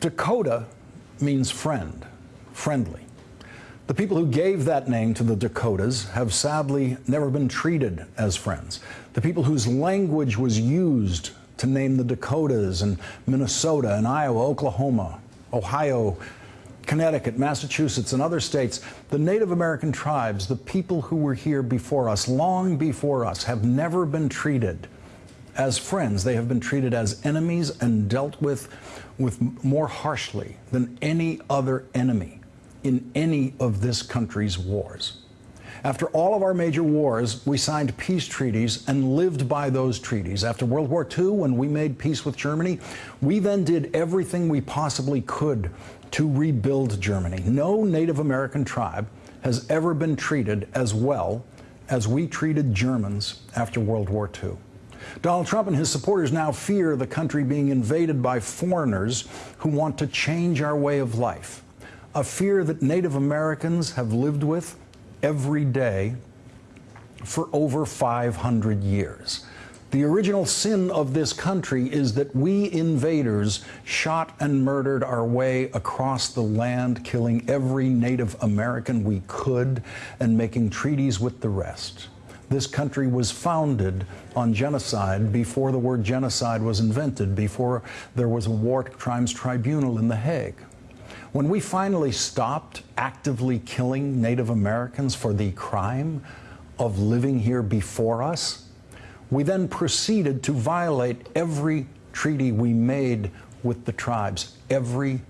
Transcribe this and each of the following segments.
Dakota means friend, friendly. The people who gave that name to the Dakotas have sadly never been treated as friends. The people whose language was used to name the Dakotas and Minnesota and Iowa, Oklahoma, Ohio, Connecticut, Massachusetts, and other states, the Native American tribes, the people who were here before us, long before us, have never been treated as friends. They have been treated as enemies and dealt with, with more harshly than any other enemy in any of this country's wars. After all of our major wars, we signed peace treaties and lived by those treaties. After World War II, when we made peace with Germany, we then did everything we possibly could to rebuild Germany. No Native American tribe has ever been treated as well as we treated Germans after World War II. Donald Trump and his supporters now fear the country being invaded by foreigners who want to change our way of life, a fear that Native Americans have lived with every day for over 500 years. The original sin of this country is that we invaders shot and murdered our way across the land, killing every Native American we could and making treaties with the rest. This country was founded on genocide before the word genocide was invented, before there was a war crimes tribunal in The Hague. When we finally stopped actively killing Native Americans for the crime of living here before us, we then proceeded to violate every treaty we made with the tribes, every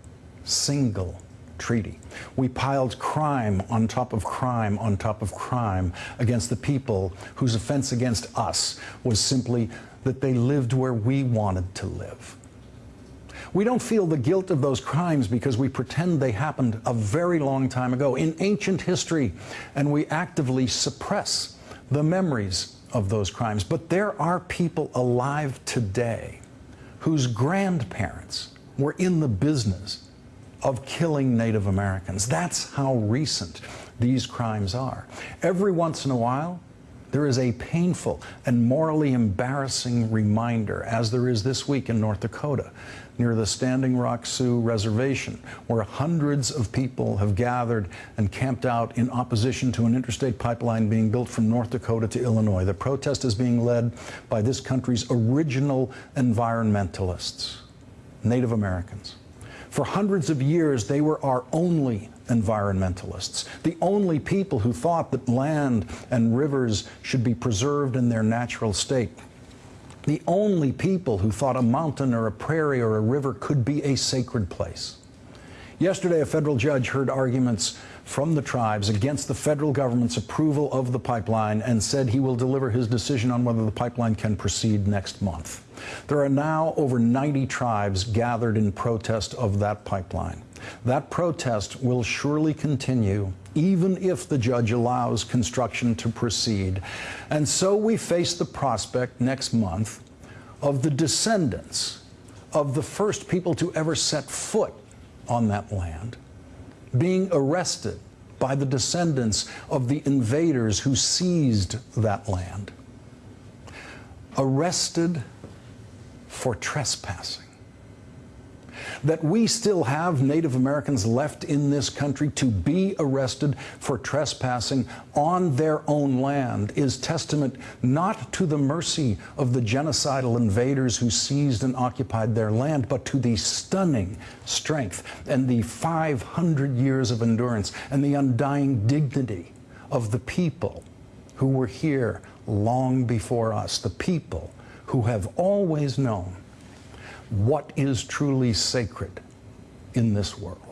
single treaty. We piled crime on top of crime on top of crime against the people whose offense against us was simply that they lived where we wanted to live. We don't feel the guilt of those crimes because we pretend they happened a very long time ago in ancient history, and we actively suppress the memories of those crimes. But there are people alive today whose grandparents were in the business of killing Native Americans. That's how recent these crimes are. Every once in a while, there is a painful and morally embarrassing reminder, as there is this week in North Dakota, near the Standing Rock Sioux Reservation, where hundreds of people have gathered and camped out in opposition to an interstate pipeline being built from North Dakota to Illinois. The protest is being led by this country's original environmentalists, Native Americans. For hundreds of years, they were our only environmentalists, the only people who thought that land and rivers should be preserved in their natural state the only people who thought a mountain or a prairie or a river could be a sacred place. Yesterday, a federal judge heard arguments from the tribes against the federal government's approval of the pipeline and said he will deliver his decision on whether the pipeline can proceed next month. There are now over 90 tribes gathered in protest of that pipeline. That protest will surely continue even if the judge allows construction to proceed. And so we face the prospect next month of the descendants of the first people to ever set foot on that land being arrested by the descendants of the invaders who seized that land. Arrested for trespassing that we still have Native Americans left in this country to be arrested for trespassing on their own land is testament not to the mercy of the genocidal invaders who seized and occupied their land, but to the stunning strength and the 500 years of endurance and the undying dignity of the people who were here long before us, the people who have always known what is truly sacred in this world.